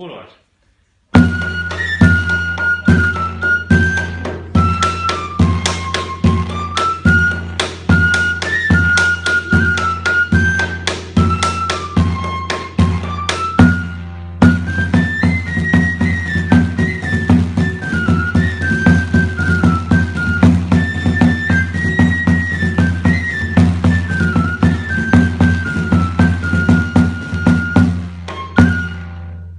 por hora.